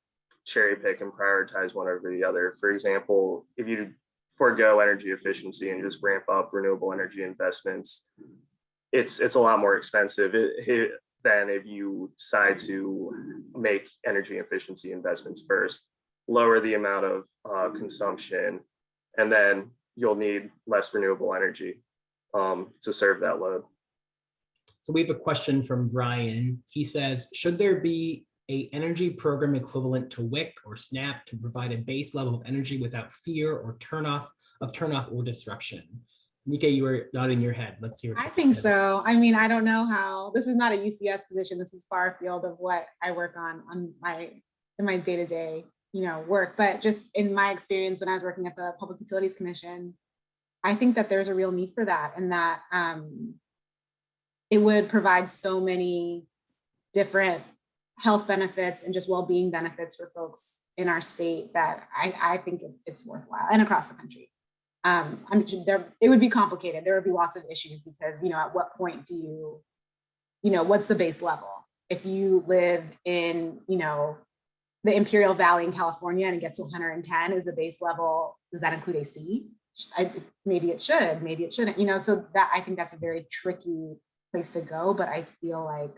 cherry pick and prioritize one over the other. For example, if you forego energy efficiency and just ramp up renewable energy investments, it's it's a lot more expensive it, it- than if you decide to make energy efficiency investments first, lower the amount of uh, consumption, and then you'll need less renewable energy um, to serve that load. So we have a question from Brian. He says, should there be a energy program equivalent to WIC or SNAP to provide a base level of energy without fear or turnoff of turnoff or disruption? Nika, you were nodding your head. Let's hear. I think so. I mean, I don't know how, this is not a UCS position. This is far afield of what I work on, on my, in my day-to-day, you know, work. But just in my experience, when I was working at the Public Utilities Commission, I think that there's a real need for that and that um, it would provide so many different health benefits and just well-being benefits for folks in our state that I, I think it's worthwhile and across the country. Um, I'm there, it would be complicated. There would be lots of issues because, you know, at what point do you, you know, what's the base level? If you live in, you know, the Imperial Valley in California and it gets to 110 is the base level, does that include AC? I, maybe it should, maybe it shouldn't, you know, so that I think that's a very tricky place to go, but I feel like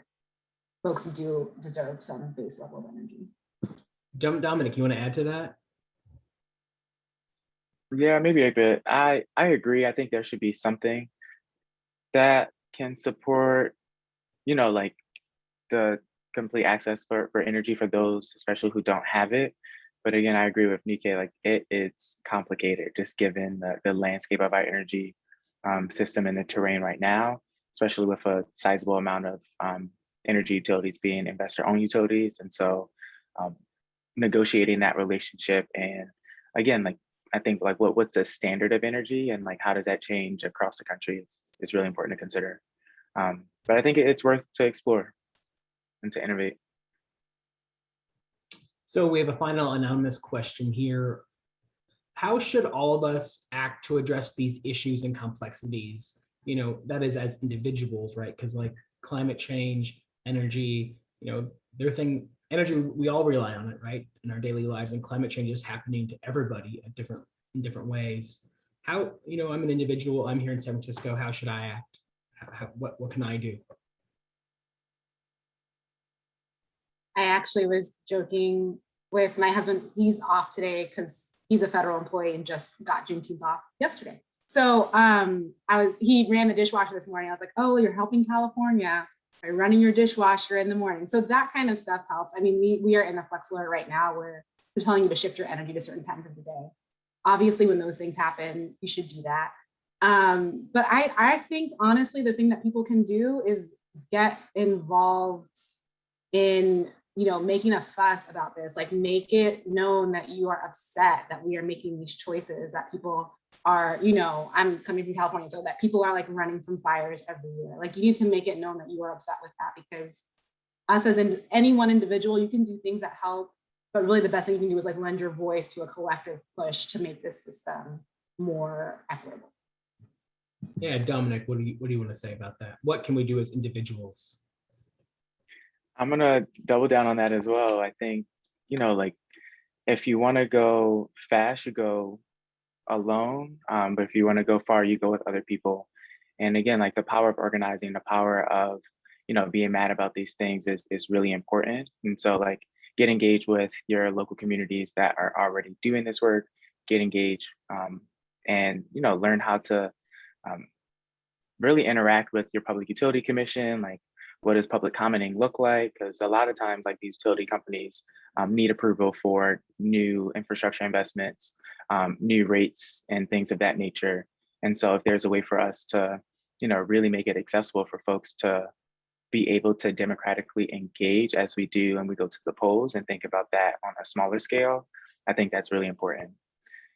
folks do deserve some base level of energy. Dom- Dominic, you want to add to that? Yeah, maybe a bit. I I agree. I think there should be something that can support, you know, like the complete access for for energy for those, especially who don't have it. But again, I agree with Nike. Like it, it is complicated, just given the the landscape of our energy um, system and the terrain right now, especially with a sizable amount of um, energy utilities being investor-owned utilities, and so um, negotiating that relationship and again, like I think like what what's the standard of energy and like how does that change across the country is is really important to consider. Um, but I think it's worth to explore and to innovate. So we have a final anonymous question here. How should all of us act to address these issues and complexities? You know, that is as individuals, right? Because like climate change, energy, you know, their thing, energy, we all rely on it, right? In our daily lives and climate change is happening to everybody at different, in different ways. How, you know, I'm an individual, I'm here in San Francisco, how should I act? How- what, what can I do? I actually was joking with my husband. He's off today because he's a federal employee and just got Juneteenth off yesterday. So um, I was he ran the dishwasher this morning. I was like, oh, you're helping California by running your dishwasher in the morning. So that kind of stuff helps. I mean, we we are in a flex right now where we're telling you to shift your energy to certain times of the day. Obviously, when those things happen, you should do that. Um, but I I think honestly, the thing that people can do is get involved in you know making a fuss about this like make it known that you are upset that we are making these choices that people are you know i'm coming from california so that people are like running from fires every year like you need to make it known that you are upset with that because us as in any one individual you can do things that help but really the best thing you can do is like lend your voice to a collective push to make this system more equitable Yeah, Dominic, what do you, what do you want to say about that? What can we do as individuals? I'm gonna double down on that as well. I think, you know, like if you want to go fast, you go alone. Um, but if you want to go far, you go with other people. And again, like the power of organizing, the power of, you know, being mad about these things is is really important. And so like get engaged with your local communities that are already doing this work, get engaged um, and, you know, learn how to um, really interact with your public utility commission, like what does public commenting look like? Because a lot of times, like these utility companies um, need approval for new infrastructure investments, um, new rates, and things of that nature. And so, if there's a way for us to, you know, really make it accessible for folks to be able to democratically engage as we do, and we go to the polls and think about that on a smaller scale, I think that's really important.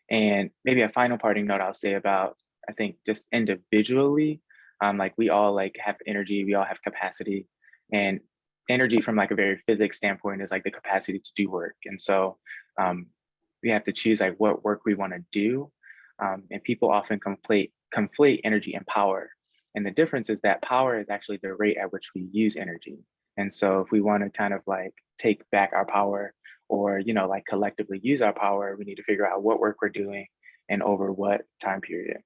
And maybe a final parting note I'll say about, I think just individually, um, like we all like have energy, we all have capacity and energy from like a very physics standpoint is like the capacity to do work. And so um, we have to choose like what work we want to do. Um, and people often conflate, conflate energy and power. And the difference is that power is actually the rate at which we use energy. And so if we want to kind of like take back our power or, you know, like collectively use our power, we need to figure out what work we're doing and over what time period.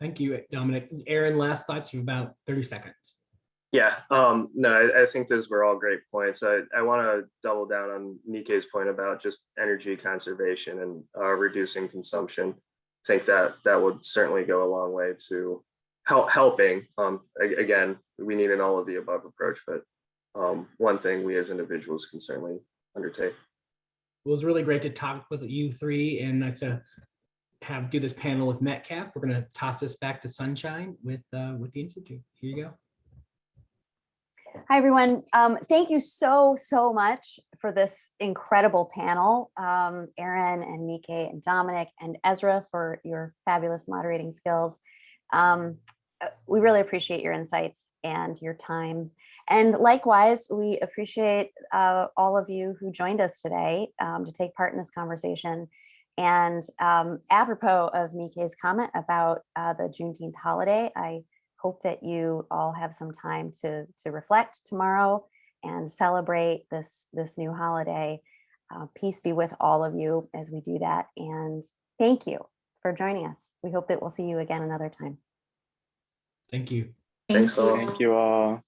Thank you, Dominic. Aaron, last thoughts, you have about 30 seconds. Yeah, um, no, I, I think those were all great points. I, I want to double down on Nike's point about just energy conservation and uh, reducing consumption. I think that that would certainly go a long way to help helping. Um, again, we need an all of the above approach, but um, one thing we as individuals can certainly undertake. It was really great to talk with you three and nice to have do this panel with Metcalf. We're going to toss this back to Sunshine with uh, with the Institute. Here you go. Hi, everyone. Um, thank you so, so much for this incredible panel. Um, Aaron and Mike and Dominic and Ezra for your fabulous moderating skills. Um, uh, we really appreciate your insights and your time. And likewise, we appreciate uh, all of you who joined us today um, to take part in this conversation. And um, apropos of Mike's comment about uh, the Juneteenth holiday, I hope that you all have some time to to reflect tomorrow and celebrate this this new holiday. Uh, peace be with all of you as we do that. And thank you for joining us. We hope that we'll see you again another time. Thank you. Thanks a lot. Thank you all.